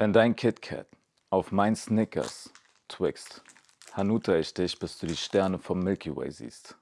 Wenn dein KitKat auf mein Snickers twixt, Hanuta ich dich, bis du die Sterne vom Milky Way siehst.